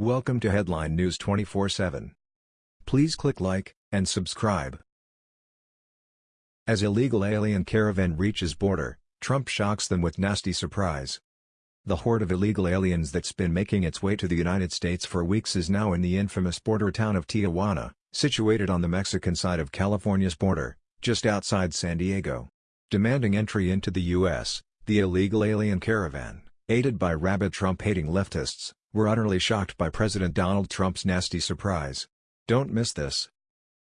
Welcome to Headline News 24/7. Please click like and subscribe. As illegal alien caravan reaches border, Trump shocks them with nasty surprise. The horde of illegal aliens that's been making its way to the United States for weeks is now in the infamous border town of Tijuana, situated on the Mexican side of California's border, just outside San Diego. Demanding entry into the U.S., the illegal alien caravan, aided by rabid Trump-hating leftists, were utterly shocked by President Donald Trump's nasty surprise. Don't miss this.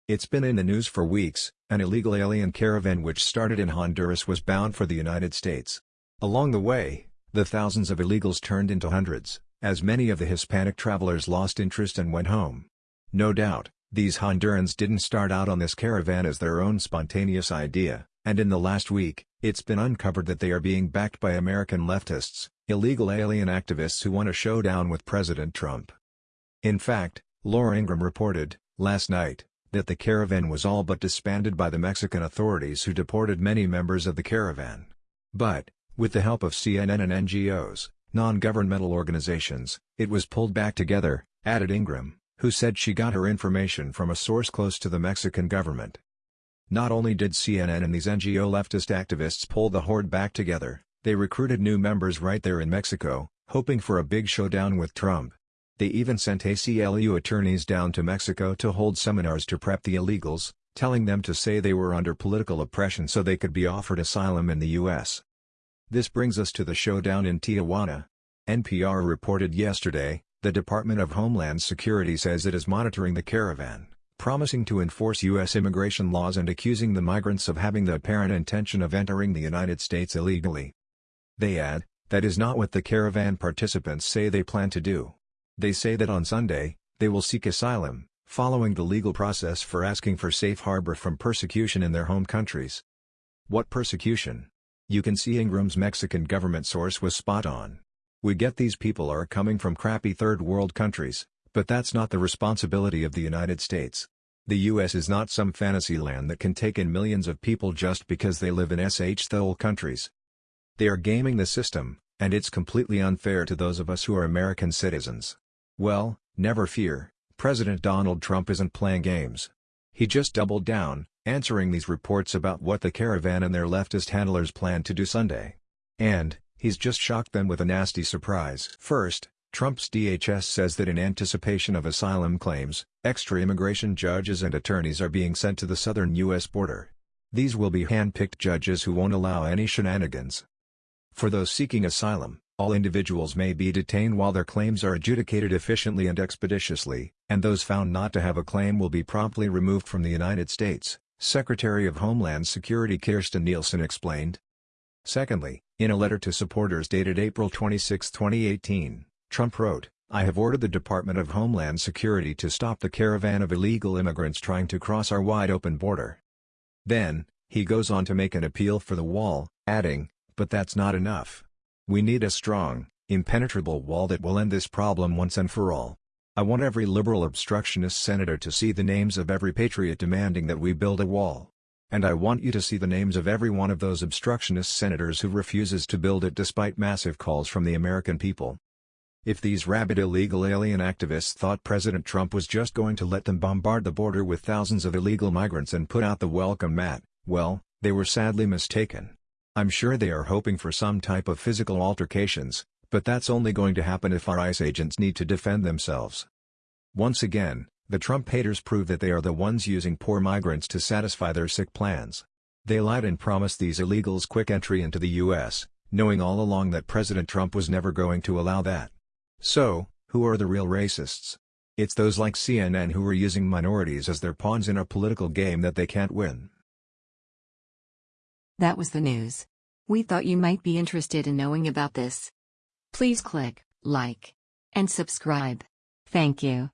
It's been in the news for weeks, an illegal alien caravan which started in Honduras was bound for the United States. Along the way, the thousands of illegals turned into hundreds, as many of the Hispanic travelers lost interest and went home. No doubt, these Hondurans didn't start out on this caravan as their own spontaneous idea, and in the last week, it's been uncovered that they are being backed by American leftists, illegal alien activists who want a showdown with President Trump. In fact, Laura Ingraham reported, last night, that the caravan was all but disbanded by the Mexican authorities who deported many members of the caravan. But, with the help of CNN and NGOs, non-governmental organizations, it was pulled back together, added Ingraham, who said she got her information from a source close to the Mexican government. Not only did CNN and these NGO leftist activists pull the horde back together, they recruited new members right there in Mexico, hoping for a big showdown with Trump. They even sent ACLU attorneys down to Mexico to hold seminars to prep the illegals, telling them to say they were under political oppression so they could be offered asylum in the U.S. This brings us to the showdown in Tijuana. NPR reported yesterday, the Department of Homeland Security says it is monitoring the caravan, promising to enforce U.S. immigration laws and accusing the migrants of having the apparent intention of entering the United States illegally. They add, that is not what the caravan participants say they plan to do. They say that on Sunday, they will seek asylum, following the legal process for asking for safe harbor from persecution in their home countries. What persecution? You can see Ingraham's Mexican government source was spot on. We get these people are coming from crappy third world countries, but that's not the responsibility of the United States. The US is not some fantasy land that can take in millions of people just because they live in sh thole countries. They are gaming the system, and it's completely unfair to those of us who are American citizens. Well, never fear, President Donald Trump isn't playing games. He just doubled down, answering these reports about what the caravan and their leftist handlers plan to do Sunday. And, he's just shocked them with a nasty surprise. First, Trump's DHS says that in anticipation of asylum claims, extra immigration judges and attorneys are being sent to the southern U.S. border. These will be hand-picked judges who won't allow any shenanigans. For those seeking asylum, all individuals may be detained while their claims are adjudicated efficiently and expeditiously, and those found not to have a claim will be promptly removed from the United States, Secretary of Homeland Security Kirstjen Nielsen explained. Secondly, in a letter to supporters dated April 26, 2018, Trump wrote, I have ordered the Department of Homeland Security to stop the caravan of illegal immigrants trying to cross our wide-open border. Then, he goes on to make an appeal for the wall, adding, but that's not enough. We need a strong, impenetrable wall that will end this problem once and for all. I want every liberal obstructionist senator to see the names of every patriot demanding that we build a wall. And I want you to see the names of every one of those obstructionist senators who refuses to build it despite massive calls from the American people. If these rabid illegal alien activists thought President Trump was just going to let them bombard the border with thousands of illegal migrants and put out the welcome mat, well, they were sadly mistaken. I'm sure they are hoping for some type of physical altercations, but that's only going to happen if our ICE agents need to defend themselves. Once again, the Trump haters prove that they are the ones using poor migrants to satisfy their sick plans. They lied and promised these illegals quick entry into the U.S., knowing all along that President Trump was never going to allow that. So, who are the real racists? It's those like CNN who are using minorities as their pawns in a political game that they can't win. That was the news. We thought you might be interested in knowing about this. Please click like and subscribe. Thank you.